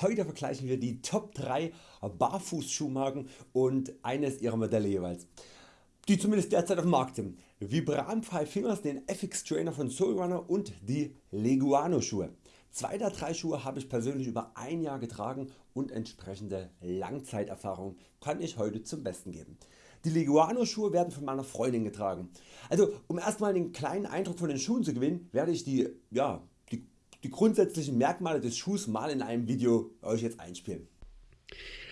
heute vergleichen wir die Top 3 Barfußschuhmarken und eines ihrer Modelle jeweils, die zumindest derzeit auf dem Markt sind. Vibram Five Fingers, den FX Trainer von Soulrunner und die Leguano Schuhe. Zwei der drei Schuhe habe ich persönlich über ein Jahr getragen und entsprechende Langzeiterfahrung kann ich heute zum Besten geben. Die Leguano Schuhe werden von meiner Freundin getragen. Also um erstmal einen kleinen Eindruck von den Schuhen zu gewinnen, werde ich die, ja, die, grundsätzlichen Merkmale des Schuhs mal in einem Video euch jetzt einspielen.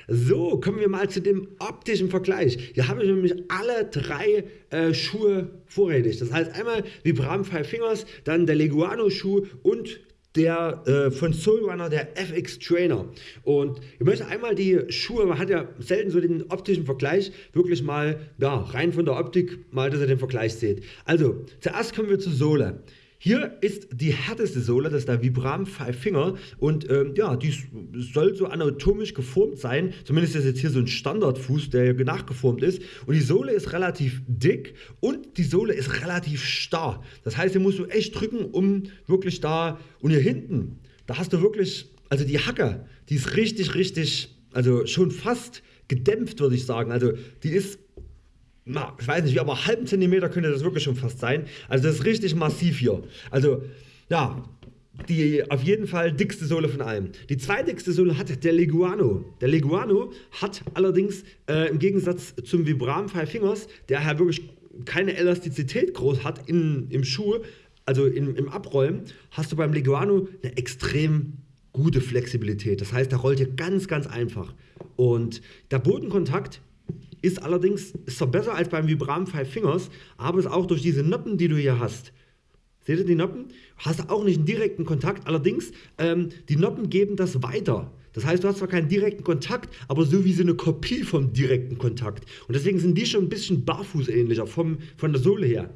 So, kommen wir mal zu dem optischen Vergleich. Hier habe ich nämlich alle drei äh, Schuhe vorrätig. Das heißt einmal Vibram Five Fingers, dann der Leguano Schuh und der äh, von Soulrunner, der FX Trainer. Und ich möchte einmal die Schuhe, man hat ja selten so den optischen Vergleich, wirklich mal ja, rein von der Optik, mal dass ihr den Vergleich seht. Also zuerst kommen wir zur Sohle. Hier ist die härteste Sohle, das ist der Vibram Five Finger und ähm, ja, die soll so anatomisch geformt sein, zumindest ist jetzt hier so ein Standardfuß, der nachgeformt ist. Und die Sohle ist relativ dick und die Sohle ist relativ starr. Das heißt, hier musst du echt drücken, um wirklich da und hier hinten, da hast du wirklich, also die Hacke, die ist richtig, richtig, also schon fast gedämpft würde ich sagen, also die ist na, ich weiß nicht wie, aber halben Zentimeter könnte das wirklich schon fast sein. Also das ist richtig massiv hier. Also ja, die auf jeden Fall dickste Sohle von allen. Die zweitdickste Sohle hat der Leguano. Der Leguano hat allerdings äh, im Gegensatz zum Vibram Five Fingers, der ja wirklich keine Elastizität groß hat in, im Schuh, also in, im Abrollen, hast du beim Leguano eine extrem gute Flexibilität. Das heißt, der rollt hier ganz, ganz einfach. Und der Bodenkontakt ist allerdings ist zwar besser als beim Vibram Five Fingers, aber ist auch durch diese Noppen, die du hier hast. Seht ihr die Noppen? Hast auch nicht einen direkten Kontakt, allerdings ähm, die Noppen geben das weiter. Das heißt, du hast zwar keinen direkten Kontakt, aber so wie so eine Kopie vom direkten Kontakt. Und deswegen sind die schon ein bisschen barfußähnlicher vom, von der Sohle her.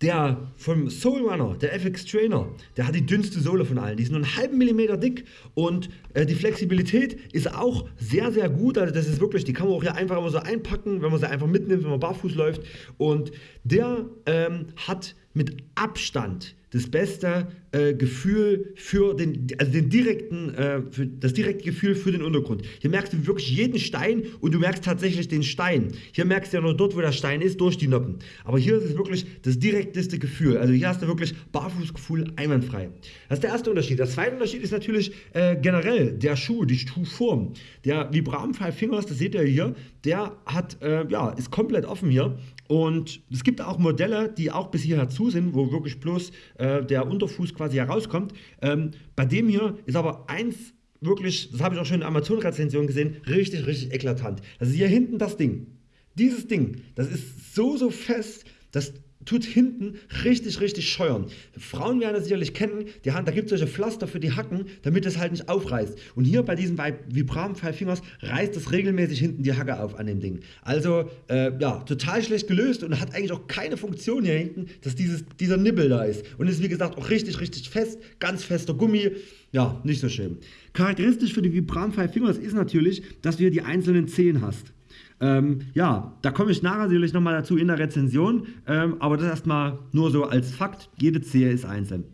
Der vom Soul Runner, der FX Trainer, der hat die dünnste Sohle von allen. Die ist nur einen halben Millimeter dick und äh, die Flexibilität ist auch sehr, sehr gut. Also das ist wirklich, die kann man auch hier einfach immer so einpacken, wenn man sie einfach mitnimmt, wenn man barfuß läuft. Und der ähm, hat mit Abstand das beste äh, Gefühl für den, also den direkten, äh, für das direkte Gefühl für den Untergrund. Hier merkst du wirklich jeden Stein und du merkst tatsächlich den Stein. Hier merkst du ja nur dort, wo der Stein ist, durch die Noppen. Aber hier ist es wirklich das direkteste Gefühl. Also hier hast du wirklich Barfußgefühl einwandfrei. Das ist der erste Unterschied. Der zweite Unterschied ist natürlich äh, generell der Schuh, die Schuhform. Der Vibram Five Fingers, das seht ihr hier, der hat, äh, ja, ist komplett offen hier und es gibt auch Modelle, die auch bis hierher zu sind, wo wirklich bloß äh, der Unterfuß quasi herauskommt. Ähm, bei dem hier ist aber eins wirklich, das habe ich auch schon in der Amazon-Rezension gesehen, richtig, richtig eklatant. Also hier hinten das Ding. Dieses Ding, das ist so, so fest, dass tut hinten richtig, richtig scheuern. Frauen werden das sicherlich kennen, die haben, da gibt es solche Pflaster für die Hacken, damit es halt nicht aufreißt. Und hier bei diesem Vibram Five Fingers reißt es regelmäßig hinten die Hacke auf an dem Ding. Also äh, ja, total schlecht gelöst und hat eigentlich auch keine Funktion hier hinten, dass dieses, dieser Nibbel da ist. Und ist wie gesagt auch richtig, richtig fest, ganz fester Gummi. Ja, nicht so schön. Charakteristisch für die Vibram Five Fingers ist natürlich, dass du hier die einzelnen Zehen hast. Ähm, ja, da komme ich nachher natürlich nochmal dazu in der Rezension, ähm, aber das erstmal nur so als Fakt, jede Zehe ist einzeln.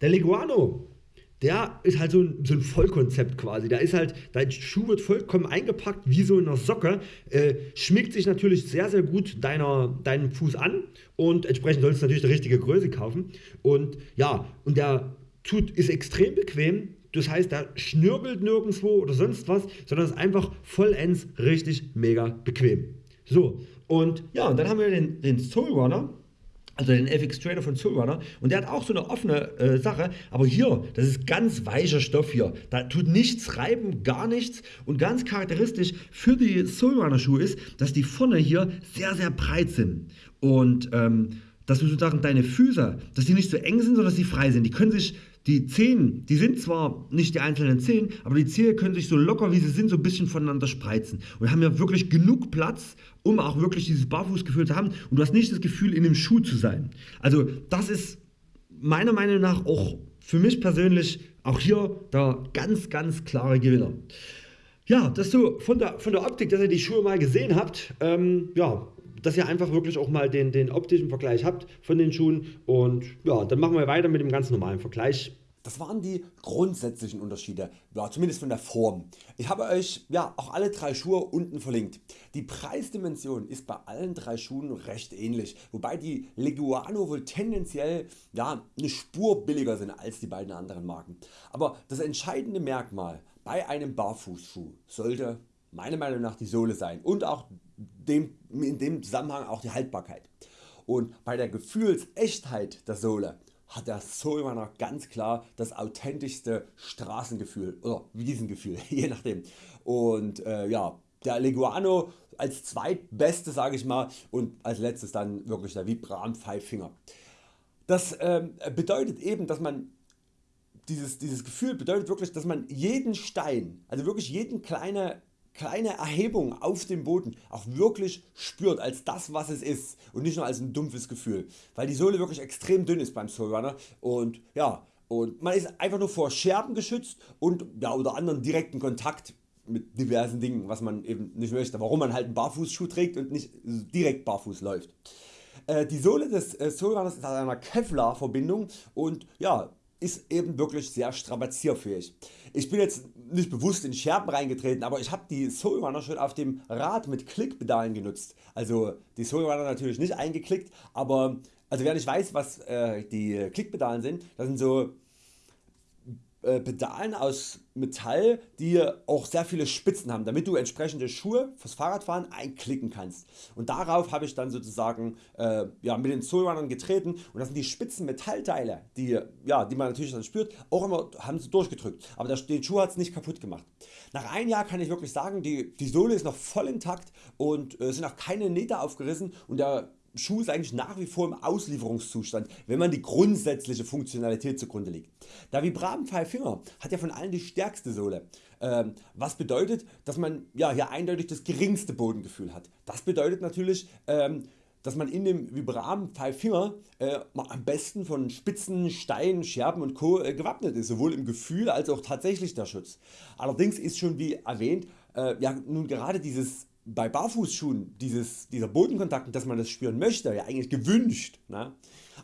Der Leguano, der ist halt so ein, so ein Vollkonzept quasi. Da ist halt, dein Schuh wird vollkommen eingepackt wie so in einer Socke, äh, schmiegt sich natürlich sehr, sehr gut deiner, deinen Fuß an und entsprechend sollst du natürlich die richtige Größe kaufen. Und ja, und der tut, ist extrem bequem, das heißt, da schnürbelt nirgendwo oder sonst was, sondern ist einfach vollends richtig mega bequem. So, und ja, und dann haben wir den, den Soul Runner, also den FX Trainer von Soulrunner und der hat auch so eine offene äh, Sache, aber hier, das ist ganz weicher Stoff hier, da tut nichts reiben, gar nichts und ganz charakteristisch für die Soulrunner Schuhe ist, dass die vorne hier sehr, sehr breit sind und ähm, dass du sozusagen deine Füße, dass die nicht so eng sind, sondern dass sie frei sind. Die können sich die Zehen, die sind zwar nicht die einzelnen Zehen, aber die Zehen können sich so locker wie sie sind so ein bisschen voneinander spreizen. Und haben ja wirklich genug Platz, um auch wirklich dieses Barfußgefühl zu haben. Und du hast nicht das Gefühl, in dem Schuh zu sein. Also das ist meiner Meinung nach auch für mich persönlich auch hier der ganz, ganz klare Gewinner. Ja, dass du von der, von der Optik, dass ihr die Schuhe mal gesehen habt, ähm, ja, dass ihr einfach wirklich auch mal den, den optischen Vergleich habt von den Schuhen. Und ja, dann machen wir weiter mit dem ganz normalen Vergleich. Das waren die grundsätzlichen Unterschiede, ja, zumindest von der Form. Ich habe Euch ja, auch alle drei Schuhe unten verlinkt. Die Preisdimension ist bei allen drei Schuhen recht ähnlich, wobei die Leguano wohl tendenziell ja, eine Spur billiger sind als die beiden anderen Marken. Aber das entscheidende Merkmal bei einem Barfußschuh sollte meiner Meinung nach die Sohle sein und auch dem, in dem Zusammenhang auch die Haltbarkeit. Und bei der Gefühlsechtheit der Sohle hat der Soulrunner ganz klar das authentischste Straßengefühl oder Wiesengefühl, je nachdem. Und äh, ja, der Leguano als zweitbeste sage ich mal und als letztes dann wirklich der Vibram Five Finger. Das äh, bedeutet eben dass man dieses, dieses Gefühl bedeutet wirklich dass man jeden Stein, also wirklich jeden kleine kleine Erhebung auf dem Boden auch wirklich spürt als das was es ist und nicht nur als ein dumpfes Gefühl, weil die Sohle wirklich extrem dünn ist beim Soulrunner und ja und man ist einfach nur vor Scherben geschützt und ja, oder anderen direkten Kontakt mit diversen Dingen was man eben nicht möchte, warum man halt einen Barfußschuh trägt und nicht direkt barfuß läuft. Äh, die Sohle des äh, Soulrunners ist aus einer Kevlar Verbindung und ja, ist eben wirklich sehr strapazierfähig. Ich bin jetzt nicht bewusst in Scherben reingetreten, aber ich habe die Soulrunner schon auf dem Rad mit Klickpedalen genutzt. Also die Soulrunner natürlich nicht eingeklickt, aber also wer nicht weiß was äh, die Klickpedalen sind, das sind so Pedalen aus Metall die auch sehr viele Spitzen haben damit du entsprechende Schuhe fürs Fahrradfahren einklicken kannst. Und darauf habe ich dann sozusagen äh, ja, mit den Soulrunnern getreten. Und das sind die spitzen Metallteile die, ja, die man natürlich dann spürt. Auch immer haben sie durchgedrückt. Aber den Schuh hat es nicht kaputt gemacht. Nach einem Jahr kann ich wirklich sagen die, die Sohle ist noch voll intakt und äh, sind auch keine Nähte aufgerissen. Und der Schuh ist eigentlich nach wie vor im Auslieferungszustand, wenn man die grundsätzliche Funktionalität zugrunde legt. Der Vibram Five Finger hat ja von allen die stärkste Sohle, ähm, was bedeutet, dass man ja, hier eindeutig das geringste Bodengefühl hat. Das bedeutet natürlich, ähm, dass man in dem Vibram Five Finger äh, am besten von Spitzen, Steinen, Scherben und Co. Äh, gewappnet ist, sowohl im Gefühl als auch tatsächlich der Schutz. Allerdings ist schon wie erwähnt äh, ja, nun gerade dieses bei Barfußschuhen dieses, dieser Bodenkontakt, dass man das spüren möchte, ja eigentlich gewünscht. Ne?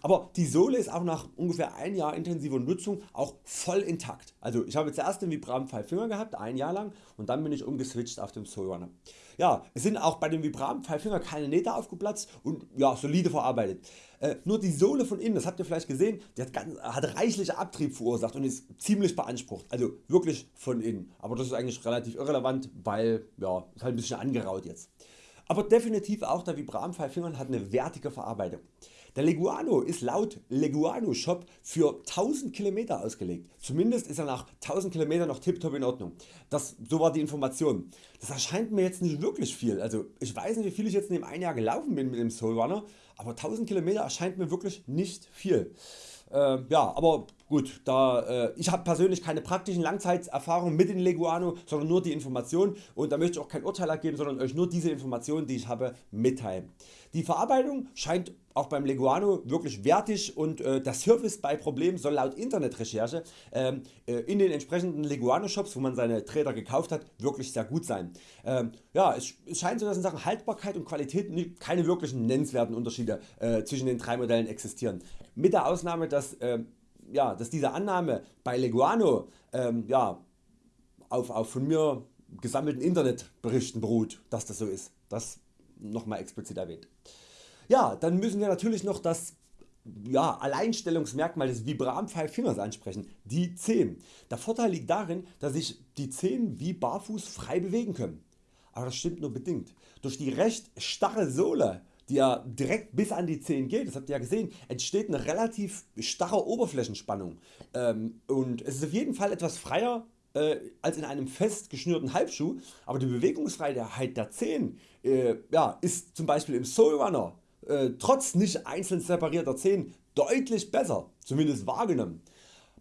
Aber die Sohle ist auch nach ungefähr ein Jahr intensiver Nutzung auch voll intakt. Also ich habe zuerst den Vibram Five Finger gehabt, ein Jahr lang und dann bin ich umgeswitcht auf den Soulrunner. Ja, es sind auch bei dem Vibram Finger keine Nähte aufgeplatzt und ja, solide verarbeitet. Äh, nur die Sohle von innen, das habt ihr vielleicht gesehen, die hat, ganz, hat reichlich Abtrieb verursacht und ist ziemlich beansprucht. Also wirklich von innen. Aber das ist eigentlich relativ irrelevant, weil ja, ist halt ein bisschen angeraut jetzt. Aber definitiv auch der Vibram Five Finger hat eine wertige Verarbeitung. Der Leguano ist laut Leguano Shop für 1000 km ausgelegt. Zumindest ist er nach 1000 km noch tiptop in Ordnung. Das, so war die Information. Das erscheint mir jetzt nicht wirklich viel. Also ich weiß nicht wie viel ich jetzt in dem ein Jahr gelaufen bin mit dem Soulrunner, aber 1000 km erscheint mir wirklich nicht viel. Äh, ja, aber gut, da, äh, ich habe persönlich keine praktischen Langzeiterfahrungen mit dem Leguano, sondern nur die Information und da möchte ich auch kein Urteil ergeben, sondern Euch nur diese Informationen die ich habe mitteilen. Die Verarbeitung scheint auch beim Leguano wirklich wertig und äh, der Service bei Problemen soll laut Internetrecherche ähm, äh, in den entsprechenden Leguano Shops wo man seine Träder gekauft hat wirklich sehr gut sein. Ähm, ja, es, es, scheint so dass in Sachen Haltbarkeit und Qualität keine wirklichen nennenswerten Unterschiede äh, zwischen den drei Modellen existieren. Mit der Ausnahme dass, ähm, ja, dass diese Annahme bei Leguano ähm, ja, auf, auf von mir gesammelten Internetberichten beruht dass das so ist. Das nochmal explizit erwähnt. Ja, dann müssen wir natürlich noch das ja, Alleinstellungsmerkmal des Vibram Five Fingers ansprechen, die Zehen. Der Vorteil liegt darin, dass sich die Zehen wie barfuß frei bewegen können. Aber das stimmt nur bedingt. Durch die recht starre Sohle die ja direkt bis an die Zehen geht, das habt ihr ja gesehen, entsteht eine relativ starre Oberflächenspannung ähm, und es ist auf jeden Fall etwas freier äh, als in einem fest geschnürten Halbschuh, aber die Bewegungsfreiheit der Zehen äh, ja, ist zum Beispiel im Soulrunner äh, trotz nicht einzeln separierter Zehen deutlich besser, zumindest wahrgenommen.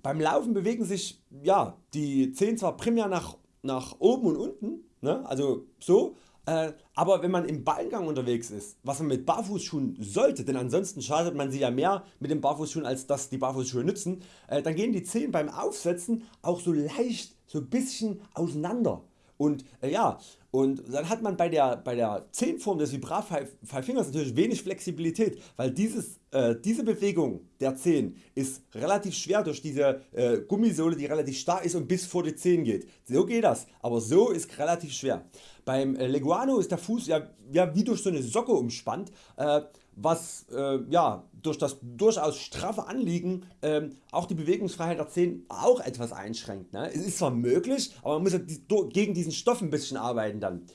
Beim Laufen bewegen sich ja, die Zehen zwar primär nach, nach oben und unten, ne, also so, äh, aber wenn man im Ballengang unterwegs ist, was man mit Barfußschuhen sollte, denn ansonsten schadet man sich ja mehr mit den Barfußschuhen als dass die Barfußschuhe nützen, äh, dann gehen die Zehen beim Aufsetzen auch so leicht so bisschen auseinander und äh, ja und dann hat man bei der, bei der Zehenform des Vibra Five Fingers natürlich wenig Flexibilität, weil dieses, äh, diese Bewegung der Zehen ist relativ schwer durch diese äh, Gummisohle die relativ stark ist und bis vor die Zehen geht. So geht das, aber so ist relativ schwer. Beim äh, Leguano ist der Fuß ja, ja wie durch so eine Socke umspannt, äh, was äh, ja, durch das durchaus straffe Anliegen ähm, auch die Bewegungsfreiheit der Zehen auch etwas einschränkt. Ne? Es ist zwar möglich, aber man muss ja gegen diesen Stoff ein bisschen arbeiten dann.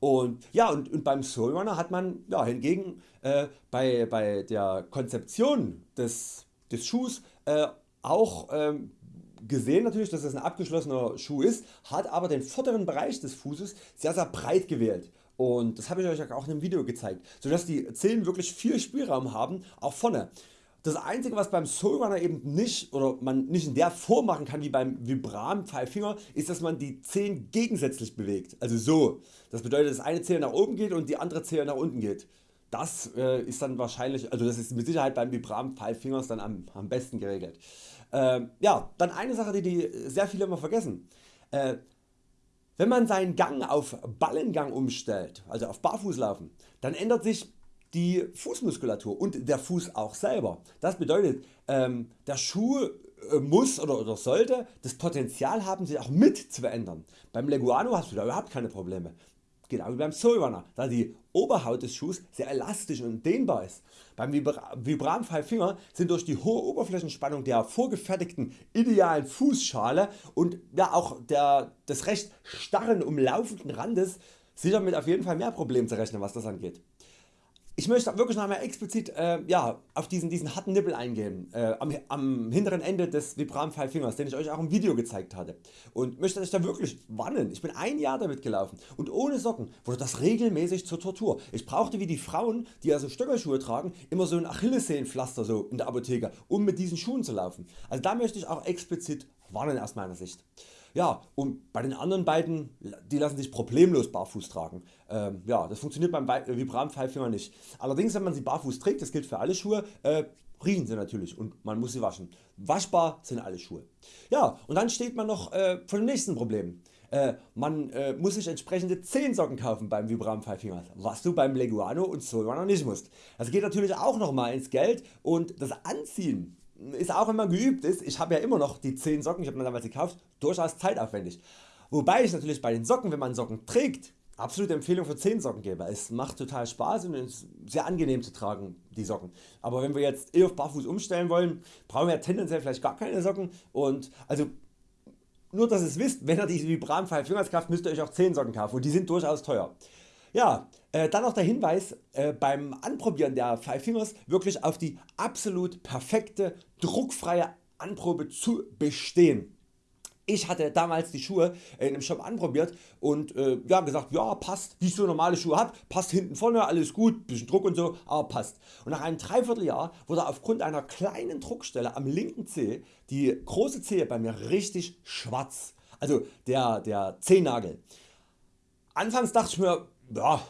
Und, ja, und, und beim Soulrunner hat man ja, hingegen äh, bei, bei der Konzeption des, des Schuhs äh, auch ähm, gesehen natürlich dass es ein abgeschlossener Schuh ist, hat aber den vorderen Bereich des Fußes sehr sehr breit gewählt und das habe ich Euch auch in einem Video gezeigt, sodass die Zehen wirklich viel Spielraum haben, auch vorne. Das einzige was beim Soulrunner eben nicht oder man nicht in der Form machen kann wie beim Vibram Five Finger ist dass man die Zehen gegensätzlich bewegt, also so. Das bedeutet dass eine Zehe nach oben geht und die andere Zehe nach unten geht. Das äh, ist dann wahrscheinlich, also das ist mit Sicherheit beim Vibram Five Fingers dann am, am besten geregelt. Äh, ja, dann eine Sache die, die sehr viele immer vergessen. Äh, wenn man seinen Gang auf Ballengang umstellt, also auf Barfußlaufen, dann ändert sich die Fußmuskulatur und der Fuß auch selber. Das bedeutet ähm, der Schuh äh, muss oder, oder sollte das Potenzial haben sich auch mit zu verändern. Beim Leguano hast du da überhaupt keine Probleme. Genau wie beim Soulrunner, da die Oberhaut des Schuhs sehr elastisch und dehnbar ist. Beim Vibram Five Finger sind durch die hohe Oberflächenspannung der vorgefertigten idealen Fußschale und ja, auch der, des recht starren umlaufenden Randes sicher mit auf jeden Fall mehr Problemen zu rechnen was das angeht. Ich möchte wirklich noch einmal explizit äh, ja, auf diesen, diesen harten Nippel eingehen, äh, am, am, hinteren Ende des Vibram Five Fingers, den ich Euch auch im Video gezeigt hatte und möchte euch da wirklich warnen. Ich bin ein Jahr damit gelaufen und ohne Socken wurde das regelmäßig zur Tortur. Ich brauchte wie die Frauen die also Stöckerschuhe tragen immer so ein Achillessehnenpflaster so in der Apotheke um mit diesen Schuhen zu laufen. Also da möchte ich auch explizit warnen aus meiner Sicht. Ja, und bei den anderen beiden, die lassen sich problemlos barfuß tragen. Ähm, ja, das funktioniert beim Vibram Five nicht. Allerdings wenn man sie barfuß trägt, das gilt für alle Schuhe, äh, riechen sie natürlich und man muss sie waschen. Waschbar sind alle Schuhe. Ja, und dann steht man noch äh, vor dem nächsten Problem. Äh, man äh, muss sich entsprechende Zehensocken kaufen beim Vibram Five Fingers, was du beim Leguano und Soulrunner nicht musst. Das geht natürlich auch nochmal ins Geld und das Anziehen ist auch wenn man geübt ist, ich habe ja immer noch die 10 Socken, ich habe mir damals gekauft, durchaus zeitaufwendig. Wobei ich natürlich bei den Socken, wenn man Socken trägt, absolute Empfehlung für 10 Socken gebe. Es macht total Spaß und ist sehr angenehm zu tragen die Socken. Aber wenn wir jetzt eh auf Barfuß umstellen wollen, brauchen wir tendenziell vielleicht gar keine Socken und also nur dass ihr es wisst, wenn ihr die Vibram 5 Fingers kauft, müsst ihr Euch auch 10 Socken kaufen und die sind durchaus teuer. Ja, äh, dann noch der Hinweis äh, beim Anprobieren der Five Fingers wirklich auf die absolut perfekte druckfreie Anprobe zu bestehen. Ich hatte damals die Schuhe in einem Shop anprobiert und äh, ja, gesagt ja passt wie ich so normale Schuhe hab, passt hinten vorne alles gut, bisschen Druck und so, aber passt. Und nach einem Dreivierteljahr wurde aufgrund einer kleinen Druckstelle am linken Zeh die große Zehe bei mir richtig schwarz, also der, der Zehennagel. Anfangs dachte ich mir ja,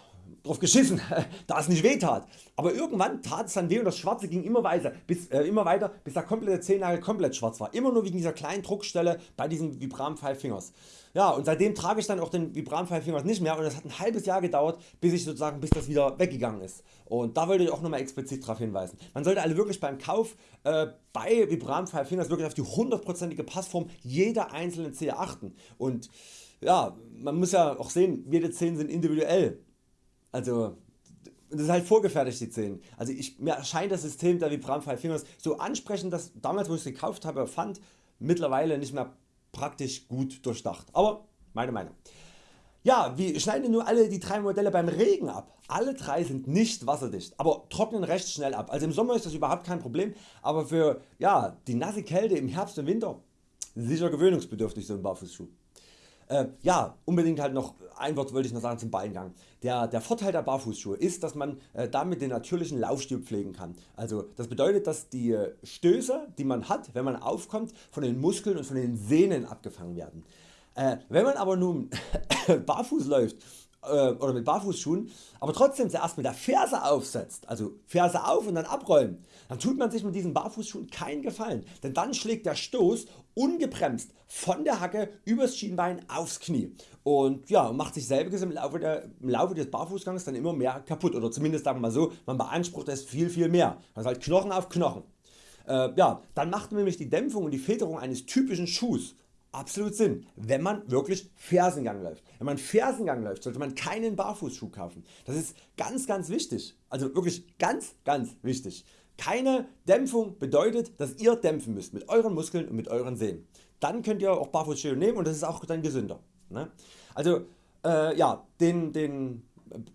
drauf geschissen, da es nicht weh tat. Aber irgendwann tat es dann weh und das Schwarze ging immer weiter, bis, äh, immer weiter, bis der komplette Zehennagel komplett schwarz war. Immer nur wegen dieser kleinen Druckstelle bei diesen Vibram Five Fingers. Ja, und seitdem trage ich dann auch den Vibram Five Fingers nicht mehr und es hat ein halbes Jahr gedauert, bis ich sozusagen, bis das wieder weggegangen ist. Und da wollte ich auch nochmal explizit darauf hinweisen. Man sollte alle wirklich beim Kauf äh, bei Vibram Five Fingers wirklich auf die hundertprozentige Passform jeder einzelnen Zehe achten. Und ja, man muss ja auch sehen, jede Zehen sind individuell. Also das ist halt vorgefertigt die Zehen. Also ich, mir erscheint das System der Vibram Five Fingers so ansprechend, dass damals wo ich es gekauft habe fand, mittlerweile nicht mehr praktisch gut durchdacht. Aber meine Meinung. Ja, wie schneiden nur alle die drei Modelle beim Regen ab? Alle drei sind nicht wasserdicht, aber trocknen recht schnell ab. Also im Sommer ist das überhaupt kein Problem, aber für ja, die nasse Kälte im Herbst und Winter sicher gewöhnungsbedürftig so ein Barfußschuh. Äh, ja, unbedingt halt noch ein Wort wollte ich noch sagen zum Beingang. Der, der Vorteil der Barfußschuhe ist, dass man äh, damit den natürlichen Laufstil pflegen kann. Also das bedeutet, dass die äh, Stöße, die man hat, wenn man aufkommt, von den Muskeln und von den Sehnen abgefangen werden. Äh, wenn man aber nun barfuß läuft äh, oder mit Barfußschuhen, aber trotzdem zuerst mit der Ferse aufsetzt, also Ferse auf und dann abrollen, dann tut man sich mit diesen Barfußschuhen keinen Gefallen, denn dann schlägt der Stoß ungebremst von der Hacke übers Schienbein aufs Knie und ja, macht sich selbiges im Laufe, der, im Laufe des Barfußgangs dann immer mehr kaputt oder zumindest sagen wir mal so, man beansprucht es viel viel mehr, also halt Knochen auf Knochen. Äh, ja, dann macht nämlich die Dämpfung und die Federung eines typischen Schuhs absolut Sinn, wenn man wirklich Fersengang läuft. Wenn man Fersengang läuft, sollte man keinen Barfußschuh kaufen. Das ist ganz ganz wichtig, also wirklich ganz ganz wichtig. Keine Dämpfung bedeutet, dass ihr dämpfen müsst mit euren Muskeln und mit euren Sehnen. Dann könnt ihr auch Barfußschuhe nehmen und das ist auch dann gesünder. Ne? Also äh, ja, den, den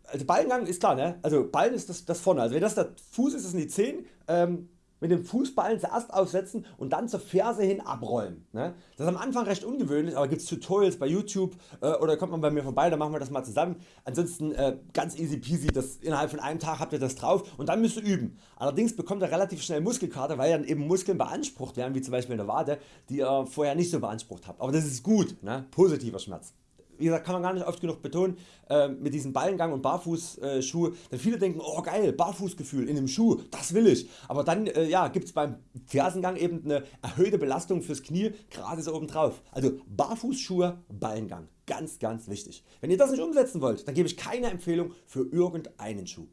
also Ballengang ist klar, ne? also Ballen ist das, das vorne, also wenn das der Fuß ist, das sind die Zehen, ähm, mit dem Fußballen zuerst aufsetzen und dann zur Ferse hin abrollen. Ne? Das ist am Anfang recht ungewöhnlich, aber gibt es Tutorials bei YouTube äh, oder kommt man bei mir vorbei, dann machen wir das mal zusammen. Ansonsten äh, ganz easy peasy, das, innerhalb von einem Tag habt ihr das drauf und dann müsst ihr üben. Allerdings bekommt ihr relativ schnell Muskelkater, weil dann eben Muskeln beansprucht werden, wie zum Beispiel in der Wade, die ihr vorher nicht so beansprucht habt. Aber das ist gut, ne? positiver Schmerz wie gesagt, kann man gar nicht oft genug betonen, äh, mit diesem Ballengang und Barfußschuhe, äh, denn viele denken, oh geil, Barfußgefühl in dem Schuh, das will ich. Aber dann äh, ja, gibt es beim Fersengang eben eine erhöhte Belastung fürs Knie, gerade so oben drauf. Also Barfußschuhe, Ballengang, ganz ganz wichtig. Wenn ihr das nicht umsetzen wollt, dann gebe ich keine Empfehlung für irgendeinen Schuh.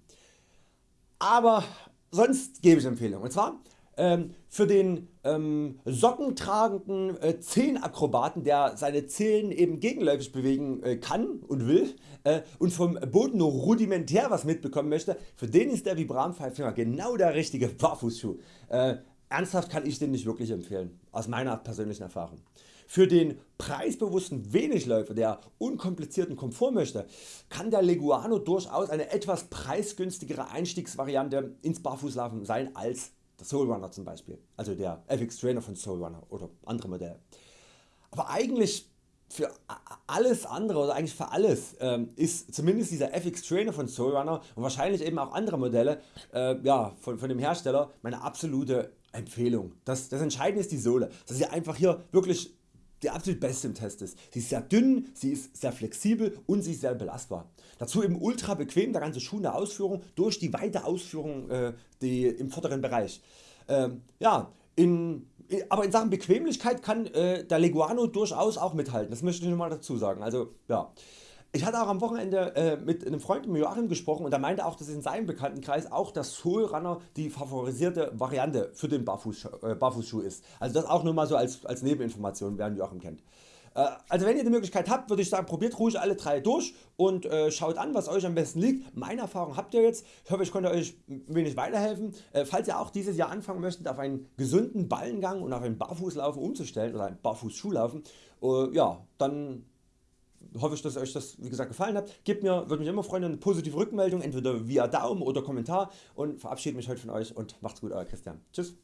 Aber sonst gebe ich Empfehlungen und zwar ähm, für den ähm, sockentragenden äh, Zehenakrobaten der seine Zehen eben gegenläufig bewegen äh, kann und will äh, und vom Boden nur rudimentär was mitbekommen möchte, für den ist der Vibram Finger genau der richtige Barfußschuh. Äh, ernsthaft kann ich den nicht wirklich empfehlen, aus meiner persönlichen Erfahrung. Für den preisbewussten Wenigläufer, der unkomplizierten Komfort möchte, kann der Leguano durchaus eine etwas preisgünstigere Einstiegsvariante ins Barfußlaufen sein als der Soulrunner zum Beispiel, also der FX Trainer von Soulrunner oder andere Modelle. Aber eigentlich für alles andere oder eigentlich für alles ähm, ist zumindest dieser FX Trainer von Soulrunner und wahrscheinlich eben auch andere Modelle äh, ja, von, von dem Hersteller meine absolute Empfehlung. Das, das Entscheidende ist die Sohle, dass sie einfach hier wirklich die absolut beste im Test ist. Sie ist sehr dünn, sie ist sehr flexibel und sie ist sehr belastbar. Dazu eben ultra bequem der ganze Schuh in der Ausführung durch die weite Ausführung äh, die, im vorderen Bereich. Ähm, ja, in, aber in Sachen Bequemlichkeit kann äh, der Leguano durchaus auch mithalten, das möchte ich nochmal dazu sagen. Also, ja. Ich hatte auch am Wochenende äh, mit einem Freund mit Joachim gesprochen und er meinte auch, dass in seinem Bekanntenkreis auch der Soul Runner die favorisierte Variante für den Barfuß, äh, Barfußschuh ist. Also das auch nur mal so als, als Nebeninformation, wer Joachim kennt. Äh, also wenn ihr die Möglichkeit habt, würde ich sagen, probiert ruhig alle drei durch und äh, schaut an, was euch am besten liegt. Meine Erfahrung habt ihr jetzt. Ich hoffe, ich konnte euch ein wenig weiterhelfen. Äh, falls ihr auch dieses Jahr anfangen möchtet, auf einen gesunden Ballengang und auf einen Barfußlaufen umzustellen oder einen Barfußschuhlaufen, äh, ja, dann hoffe ich, dass euch das wie gesagt gefallen hat. Gebt mir, würde mich immer freuen, eine positive Rückmeldung, entweder via Daumen oder Kommentar und verabschiede mich heute von euch und macht's gut, euer Christian. Tschüss.